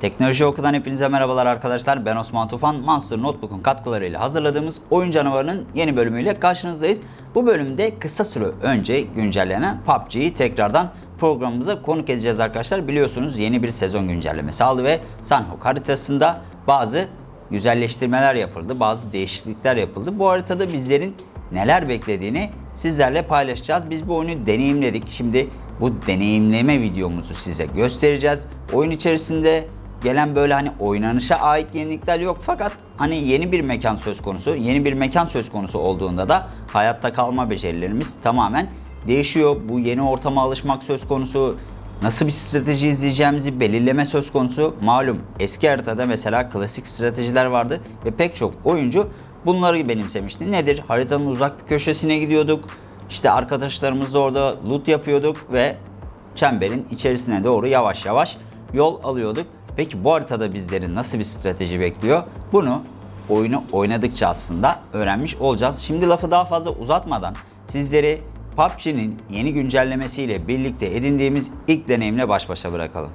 Teknoloji Oku'dan hepinize merhabalar arkadaşlar. Ben Osman Tufan. Monster Notebook'un katkılarıyla hazırladığımız Oyun Canavarı'nın yeni bölümüyle karşınızdayız. Bu bölümde kısa süre önce güncellenen PUBG'yi tekrardan programımıza konuk edeceğiz arkadaşlar. Biliyorsunuz yeni bir sezon güncellemesi aldı ve Sanhok haritasında bazı güzelleştirmeler yapıldı. Bazı değişiklikler yapıldı. Bu haritada bizlerin neler beklediğini sizlerle paylaşacağız. Biz bu oyunu deneyimledik. Şimdi bu deneyimleme videomuzu size göstereceğiz. Oyun içerisinde gelen böyle hani oynanışa ait yenilikler yok fakat hani yeni bir mekan söz konusu. Yeni bir mekan söz konusu olduğunda da hayatta kalma becerilerimiz tamamen değişiyor. Bu yeni ortama alışmak söz konusu. Nasıl bir strateji izleyeceğimizi belirleme söz konusu. Malum eski haritada mesela klasik stratejiler vardı ve pek çok oyuncu bunları benimsemişti. Nedir? Haritanın uzak bir köşesine gidiyorduk. İşte arkadaşlarımızla orada loot yapıyorduk ve çemberin içerisine doğru yavaş yavaş yol alıyorduk. Peki bu haritada bizleri nasıl bir strateji bekliyor? Bunu oyunu oynadıkça aslında öğrenmiş olacağız. Şimdi lafı daha fazla uzatmadan sizleri PUBG'nin yeni güncellemesiyle birlikte edindiğimiz ilk deneyimle baş başa bırakalım.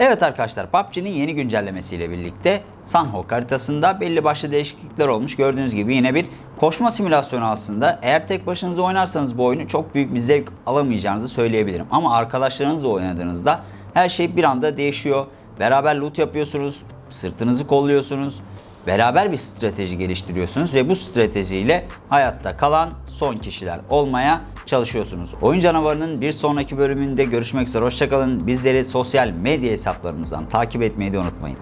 Evet arkadaşlar PUBG'nin yeni güncellemesiyle birlikte Sanhok haritasında belli başlı değişiklikler olmuş. Gördüğünüz gibi yine bir koşma simülasyonu aslında. Eğer tek başınıza oynarsanız bu oyunu çok büyük bir zevk alamayacağınızı söyleyebilirim. Ama arkadaşlarınızla oynadığınızda her şey bir anda değişiyor. Beraber loot yapıyorsunuz, sırtınızı kolluyorsunuz. Beraber bir strateji geliştiriyorsunuz ve bu stratejiyle hayatta kalan son kişiler olmaya çalışıyorsunuz. Oyun canavarının bir sonraki bölümünde görüşmek üzere. Hoşçakalın. Bizleri sosyal medya hesaplarımızdan takip etmeyi de unutmayın.